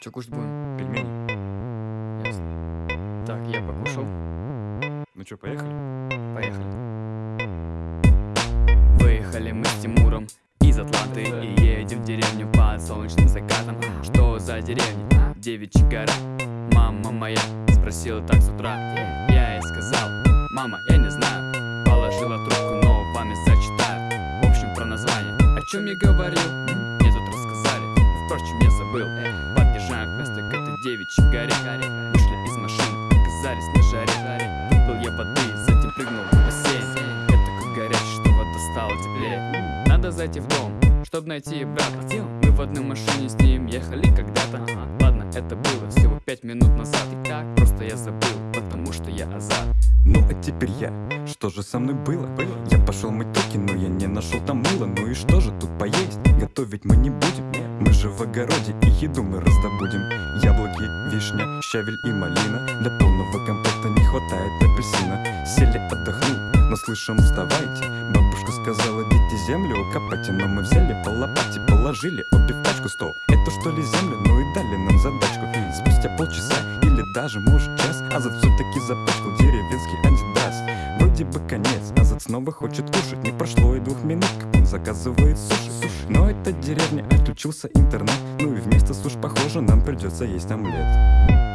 Че кушать будем? Пельмени. Ясно. Так, я покушал. Ну что, поехали? Поехали. Выехали мы с Тимуром из Атланты И едем в деревню под солнечным закатом Что за деревня? Девичья гора Мама моя спросила так с утра Я ей сказал, мама, я не знаю Положила трубку, но память зачитаю В общем, про название О чем я говорил? Я забыл Подъезжаем к месту к этой девичьей горе. Вышли из машины, оказались на жаре. Выпил я воды, затем прыгнул в бассейн. Я такой горячий, что вода стала теплее. Надо зайти в дом, чтобы найти брата. Мы в одной машине с ним ехали когда-то. Ладно, это было всего пять минут назад. И как просто я забыл, потому что я азат Ну а теперь я, что же со мной было? Я пошел мыть туки, но я не нашел там мыла. Ну и что же тут поесть? Готовить мы не будем. Мы же в огороде и еду мы раздобудем. Яблоки, вишня, щавель и малина. Для полного комплекта не хватает апельсина. Сели отдохнуть, но слышим вставайте. Бабушка сказала, идите землю копайте Но мы взяли по лопате, положили обе в тачку. Стоп, это что ли землю? Ну и дали нам задачку. Спустя полчаса или даже может час Азат все-таки запачкал деревенский антидас Вроде бы конец, Азат снова хочет кушать. Не прошло и двух минут, как он заказывает суши. Но это деревня, отключился интернет. Ну и вместо суш, похоже, нам придется есть омлет